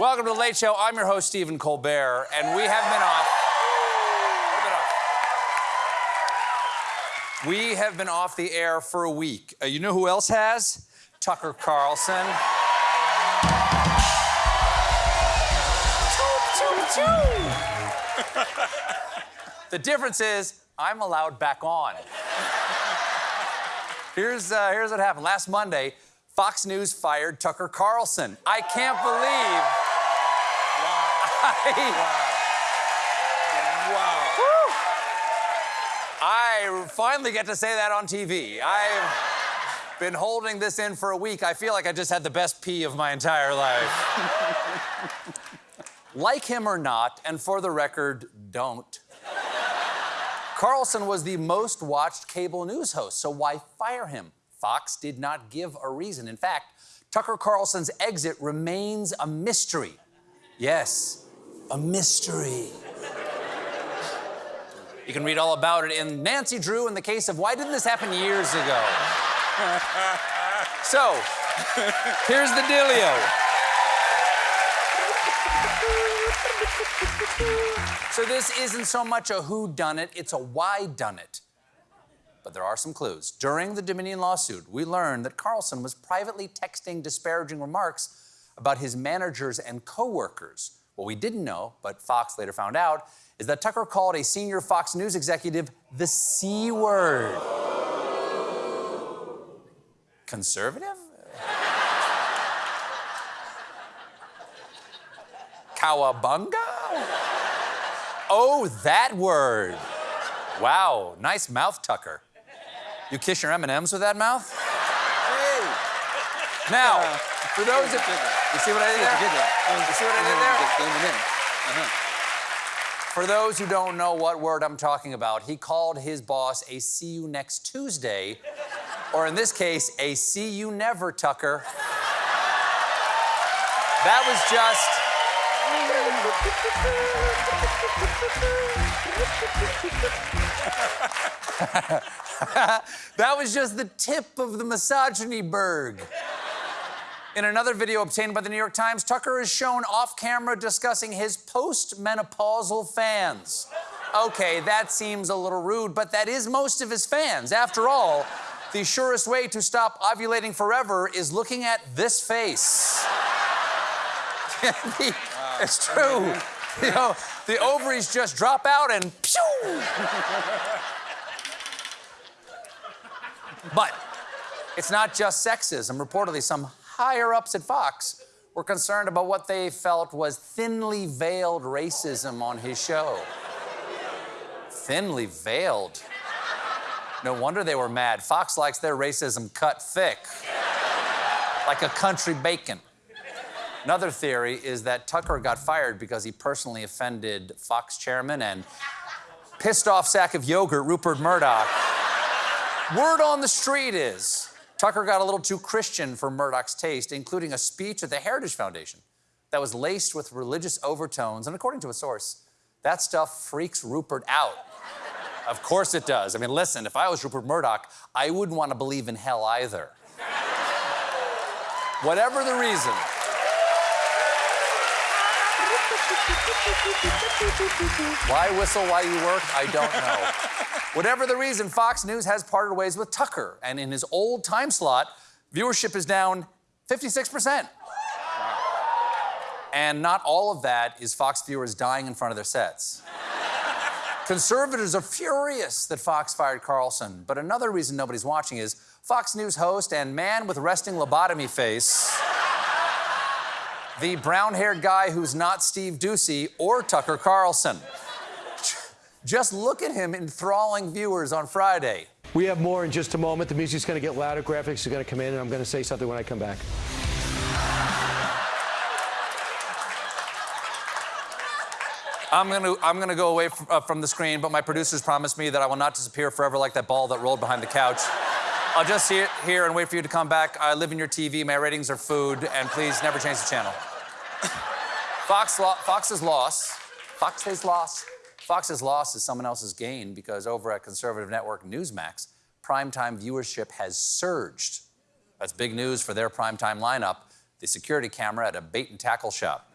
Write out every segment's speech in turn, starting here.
Welcome to the Late Show. I'm your host, Stephen Colbert, and we have been off. We have been off the air for a week. Uh, you know who else has? Tucker Carlson. the difference is I'm allowed back on. Here's, uh, here's what happened. Last Monday, Fox News fired Tucker Carlson. I can't believe. I, I finally get to say that on TV. I've been holding this in for a week. I feel like I just had the best pee of my entire life. like him or not, and for the record, don't. Carlson was the most watched cable news host, so why fire him? Fox did not give a reason. In fact, Tucker Carlson's exit remains a mystery. Yes, a mystery. You can read all about it in Nancy Drew in the case of Why Didn't This Happen Years Ago? so, here's the dealio. So this isn't so much a who done it, it's a why done it. But there are some clues. During the Dominion lawsuit, we learned that Carlson was privately texting disparaging remarks about his managers and coworkers. What we didn't know, but Fox later found out, is that Tucker called a senior Fox News executive the C word. Conservative? Cowabunga? Oh, that word. Wow, nice mouth, Tucker. You kiss your M&Ms with that mouth? Hey. Now, for those of you see what I did there? You see what I did there? For those who don't know what word I'm talking about, he called his boss a see you next Tuesday, or in this case, a see you never, Tucker. That was just that was just the tip of the misogyny berg. In another video obtained by the New York Times, Tucker is shown off camera discussing his postmenopausal fans. Okay, that seems a little rude, but that is most of his fans. After all, the surest way to stop ovulating forever is looking at this face. the, it's true. You know, the ovaries just drop out and pew! but it's not just sexism. Reportedly, some higher ups at Fox were concerned about what they felt was thinly veiled racism on his show. thinly veiled. No wonder they were mad. Fox likes their racism cut thick, like a country bacon. Another theory is that Tucker got fired because he personally offended Fox chairman and pissed off sack of yogurt Rupert Murdoch. Word on the street is Tucker got a little too Christian for Murdoch's taste, including a speech at the Heritage Foundation that was laced with religious overtones. And according to a source, that stuff freaks Rupert out. of course it does. I mean, listen, if I was Rupert Murdoch, I wouldn't want to believe in hell either. Whatever the reason, why whistle while you work? I don't know. Whatever the reason, Fox News has parted ways with Tucker, and in his old time slot, viewership is down 56%. And not all of that is Fox viewers dying in front of their sets. Conservatives are furious that Fox fired Carlson, but another reason nobody's watching is Fox News host and man with resting lobotomy face the brown haired guy who's not Steve Doocy or Tucker Carlson. Just look at him enthralling viewers on Friday. We have more in just a moment. The music's going to get louder, graphics are going to come in, and I'm going to say something when I come back. I'm going to I'm going to go away from, uh, from the screen, but my producers promised me that I will not disappear forever like that ball that rolled behind the couch. I'll just sit here and wait for you to come back. I live in your TV. My ratings are food, and please never change the channel. Fox lo- Fox's loss, Fox's loss, Fox's loss is someone else's gain because over at conservative network Newsmax, primetime viewership has surged. That's big news for their primetime lineup, the security camera at a bait and tackle shop.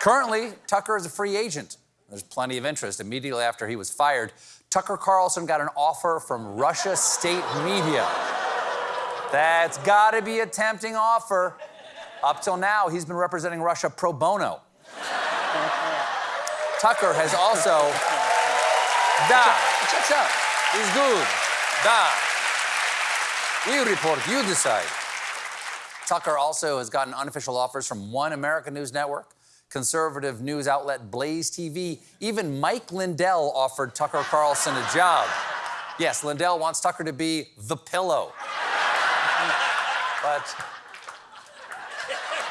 Currently, Tucker is a free agent. There's plenty of interest. Immediately after he was fired, Tucker Carlson got an offer from Russia State Media. That's got to be a tempting offer. Up till now, he's been representing Russia pro bono. Tucker has also. Da. Checks out. He's good. Da. We report, you decide. Tucker also has gotten unofficial offers from One American News Network, conservative news outlet Blaze TV. Even Mike Lindell offered Tucker Carlson a job. Yes, Lindell wants Tucker to be the pillow. but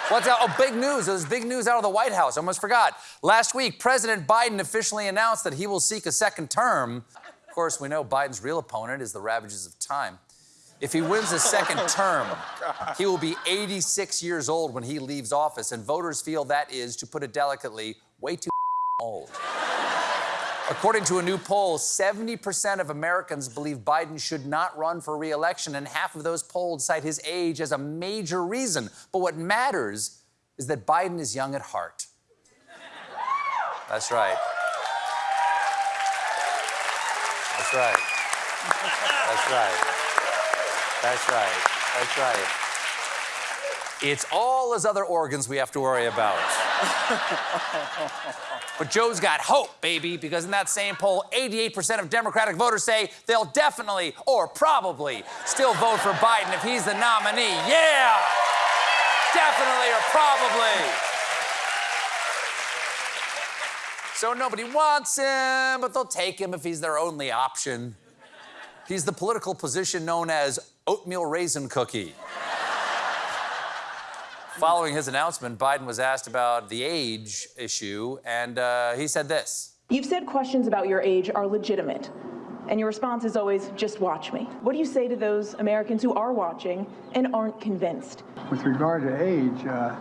What's out? Oh, big news. There's big news out of the White House. I almost forgot. Last week, President Biden officially announced that he will seek a second term. Of course, we know Biden's real opponent is the ravages of time. If he wins a oh, second term, he will be 86 years old when he leaves office, and voters feel that is, to put it delicately, way too old. According to a new poll, 70% of Americans believe Biden should not run for re-election, and half of those polled cite his age as a major reason. But what matters is that Biden is young at heart. That's right. That's right. That's right. That's right. That's right. It's all his other organs we have to worry about. but Joe's got hope, baby, because in that same poll, 88% of Democratic voters say they'll definitely or probably still vote for Biden if he's the nominee. Yeah! Definitely or probably. So nobody wants him, but they'll take him if he's their only option. He's the political position known as oatmeal raisin cookie. Following his announcement, Biden was asked about the age issue, and uh, he said this. You've said questions about your age are legitimate, and your response is always, just watch me. What do you say to those Americans who are watching and aren't convinced? With regard to age, uh,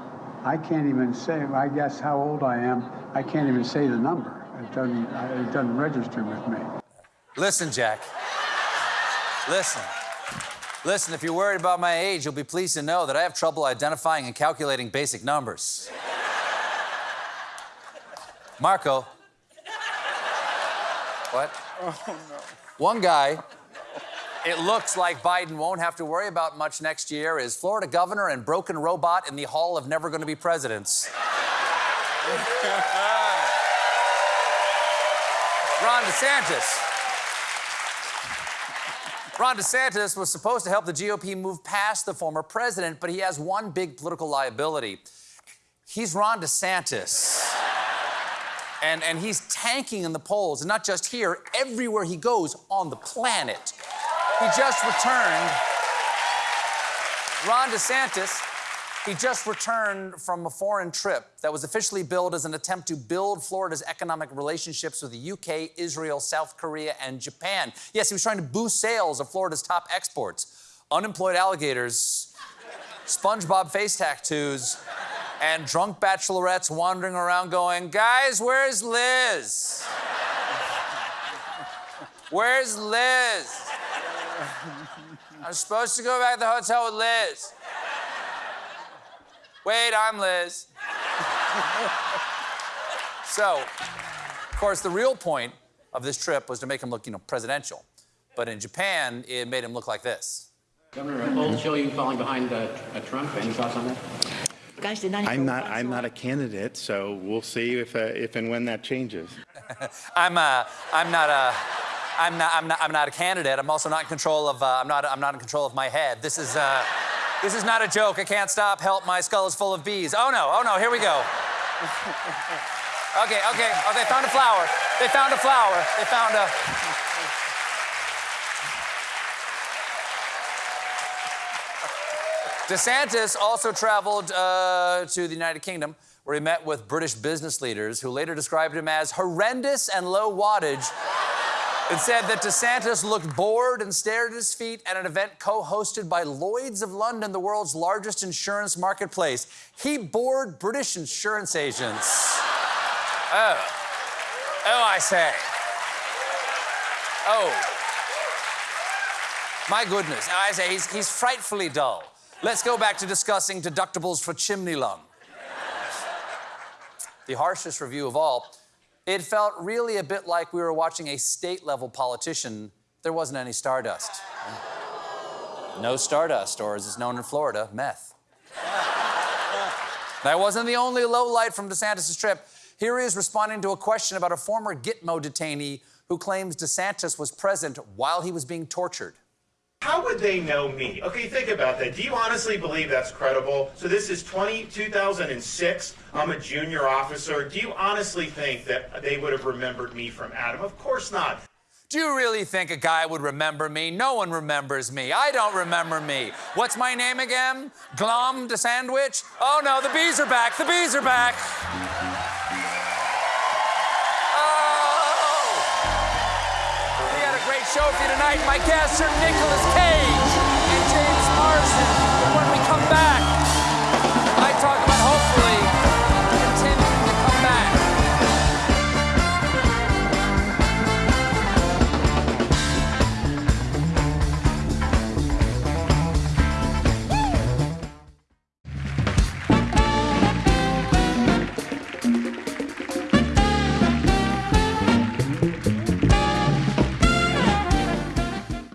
I can't even say, I guess, how old I am. I can't even say the number. It doesn't, it doesn't register with me. Listen, Jack. Listen. Listen, if you're worried about my age, you'll be pleased to know that I have trouble identifying and calculating basic numbers. Marco. What? Oh, no. One guy it looks like Biden won't have to worry about much next year is Florida governor and broken robot in the Hall of Never Gonna Be Presidents. Ron DeSantis. Ron DeSantis was supposed to help the GOP move past the former president, but he has one big political liability. He's Ron DeSantis. And, and he's tanking in the polls, and not just here, everywhere he goes on the planet. He just returned. Ron DeSantis, he just returned from a foreign trip that was officially billed as an attempt to build Florida's economic relationships with the UK, Israel, South Korea, and Japan. Yes, he was trying to boost sales of Florida's top exports. Unemployed alligators, SpongeBob face tattoos, and drunk bachelorettes wandering around going, Guys, where's Liz? Where's Liz? I'm supposed to go back to the hotel with Liz. Wait, I'm Liz. so, of course, the real point of this trip was to make him look, you know, presidential. But in Japan, it made him look like this. Governor, polls show you falling behind uh, uh, Trump. Any thoughts on that? I'm not. I'm not a candidate, so we'll see if uh, if and when that changes. I'm. Uh, I'm not a. I'm not. I'm not. I'm not a candidate. I'm also not in control of. Uh, I'm not. I'm not in control of my head. This is. Uh, this is not a joke. I can't stop. Help! My skull is full of bees. Oh no! Oh no! Here we go. Okay. Okay. Oh, they found a flower. They found a flower. They found a. DeSantis also traveled uh, to the United Kingdom, where he met with British business leaders who later described him as horrendous and low wattage. It said that DeSantis looked bored and stared at his feet at an event co hosted by Lloyds of London, the world's largest insurance marketplace. He bored British insurance agents. Oh. Oh, I say. Oh. My goodness. I say, he's, he's frightfully dull. Let's go back to discussing deductibles for chimney lung. the harshest review of all. It felt really a bit like we were watching a state level politician. There wasn't any stardust. No stardust, or as it's known in Florida, meth. that wasn't the only low light from DeSantis' trip. Here he is responding to a question about a former Gitmo detainee who claims DeSantis was present while he was being tortured. How would they know me? Okay, think about that. Do you honestly believe that's credible? So this is 20, 2006. I'm a junior officer. Do you honestly think that they would have remembered me from Adam? Of course not. Do you really think a guy would remember me? No one remembers me. I don't remember me. What's my name again? Glom the sandwich? Oh no, the bees are back. The bees are back. Show tonight. My guests are Nicolas Cage and James Marsden.